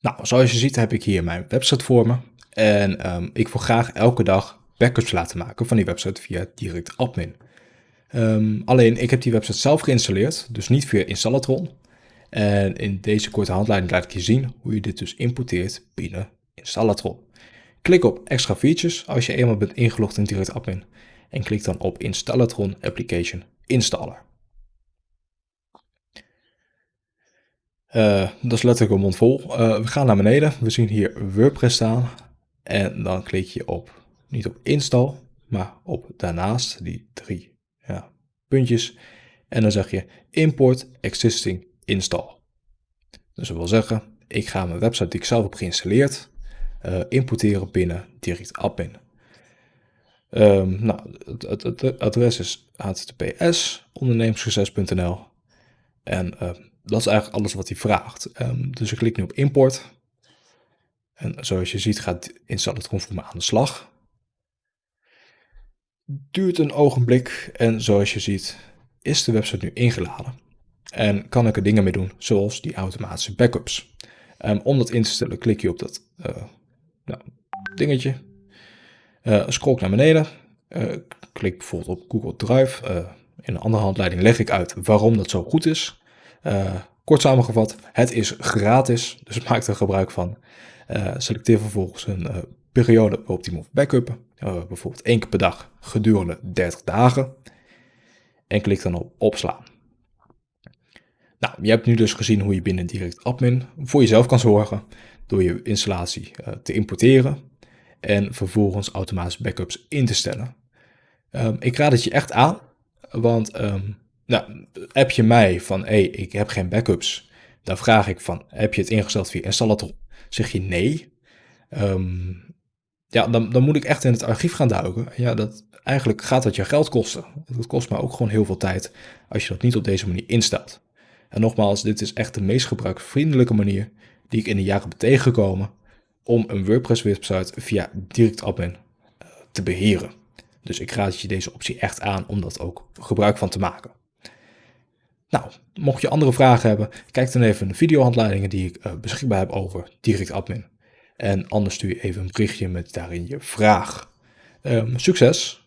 Nou, zoals je ziet heb ik hier mijn website voor me. En ehm, ik wil graag elke dag backups laten maken van die website via direct admin. Ehm, alleen, ik heb die website zelf geïnstalleerd, dus niet via Installatron. En in deze korte handleiding laat ik je zien hoe je dit dus importeert binnen Installatron. Klik op extra features als je eenmaal bent ingelogd in direct admin. En klik dan op Installatron Application Installer. Uh, dat is letterlijk een mond vol. Uh, we gaan naar beneden. We zien hier WordPress staan. En dan klik je op, niet op install, maar op daarnaast, die drie ja, puntjes. En dan zeg je import existing install. Dus dat wil zeggen, ik ga mijn website die ik zelf heb geïnstalleerd, uh, importeren binnen direct admin. Um, nou, het, het, het, adres is https ondernemerssucces.nl en dat is eigenlijk alles wat hij vraagt. Um, dus ik klik nu op import. En zoals je ziet gaat Installatron voor me aan de slag. Duurt een ogenblik en zoals je ziet is de website nu ingeladen. En kan ik er dingen mee doen, zoals die automatische backups. Um, om dat in te stellen klik je op dat uh, nou, dingetje. Uh, scroll naar beneden. Uh, klik bijvoorbeeld op Google Drive. in een andere handleiding leg ik uit waarom dat zo goed is. Kort samengevat, het is gratis, dus maak er gebruik van. Uh, selecteer vervolgens een uh, periode waarop die moet backuppen. bijvoorbeeld één keer per dag gedurende 30 dagen. En klik dan op opslaan. Nou, je hebt nu dus gezien hoe je binnen Direct Admin voor jezelf kan zorgen door je installatie te importeren en vervolgens automatisch backups in te stellen. Um, ik raad het je echt aan, want um, nou, app je mij van, hé, hey, ik heb geen backups. Dan vraag ik van, heb je het ingesteld via Installator? Zeg je nee. Um, ja, dan, dan moet ik echt in het archief gaan duiken. Ja, dat, eigenlijk gaat dat je geld kosten. Dat kost me ook gewoon heel veel tijd als je dat niet op deze manier instelt. En nogmaals, dit is echt de meest gebruiksvriendelijke manier die ik in de jaren ben tegengekomen om een WordPress website via direct admin uh, te beheren. Dus ik raad je deze optie echt aan om dat ook gebruik van te maken. Nou, mocht je andere vragen hebben, kijk dan even de videohandleidingen die ik uh, beschikbaar heb over Direct Admin. En anders stuur je even een berichtje met daarin je vraag. Um, succes!